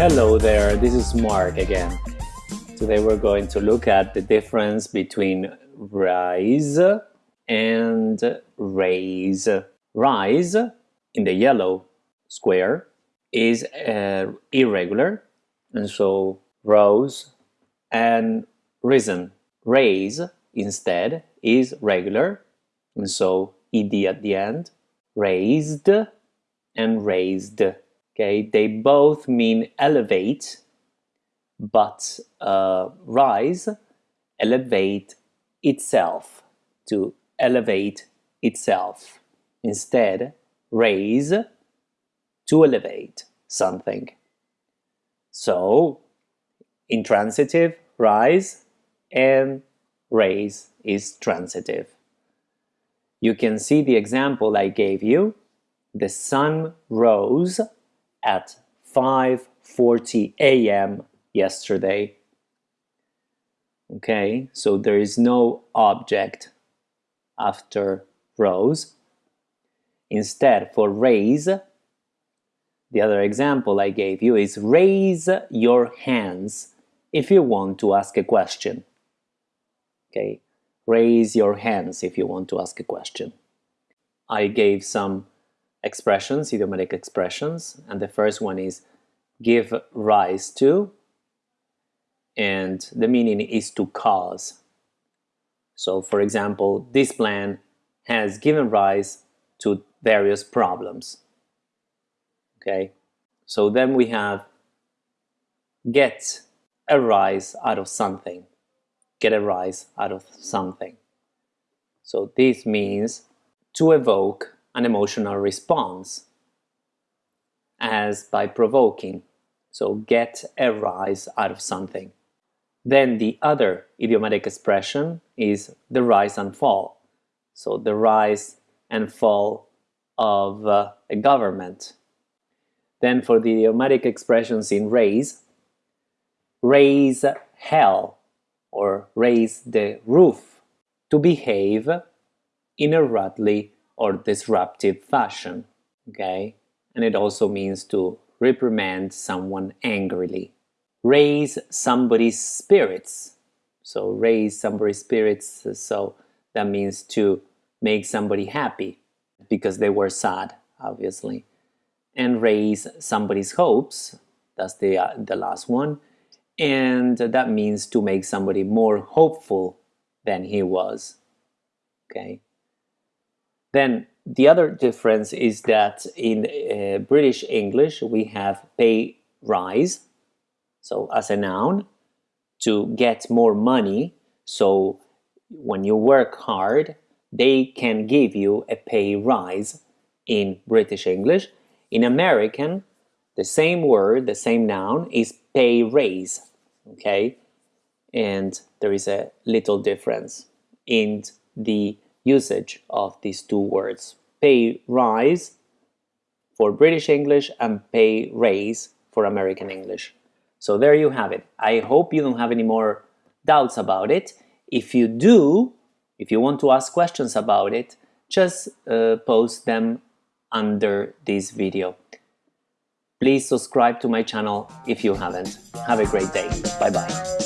Hello there, this is Mark again. Today we're going to look at the difference between rise and raise. Rise in the yellow square is uh, irregular and so rose and risen. Raise instead is regular and so ed at the end. Raised and raised. Okay, they both mean elevate, but uh, rise, elevate itself, to elevate itself. Instead, raise, to elevate something. So, intransitive, rise, and raise is transitive. You can see the example I gave you. The sun rose at 5.40 a.m. yesterday. Okay, so there is no object after rose. Instead, for raise, the other example I gave you is raise your hands if you want to ask a question. Okay, raise your hands if you want to ask a question. I gave some expressions, idiomatic expressions, and the first one is give rise to, and the meaning is to cause. So for example, this plan has given rise to various problems. Okay, so then we have get a rise out of something. Get a rise out of something. So this means to evoke an emotional response as by provoking. So get a rise out of something. Then the other idiomatic expression is the rise and fall. So the rise and fall of uh, a government. Then for the idiomatic expressions in raise, raise hell or raise the roof to behave in a rudely or disruptive fashion, okay? And it also means to reprimand someone angrily. Raise somebody's spirits. So raise somebody's spirits, so that means to make somebody happy because they were sad, obviously. And raise somebody's hopes, that's the, uh, the last one. And that means to make somebody more hopeful than he was, okay? Then the other difference is that in uh, British English we have pay rise, so as a noun, to get more money. So when you work hard, they can give you a pay rise in British English. In American, the same word, the same noun is pay raise, okay? And there is a little difference in the usage of these two words. Pay rise for British English and pay raise for American English. So there you have it. I hope you don't have any more doubts about it. If you do, if you want to ask questions about it, just uh, post them under this video. Please subscribe to my channel if you haven't. Have a great day. Bye-bye.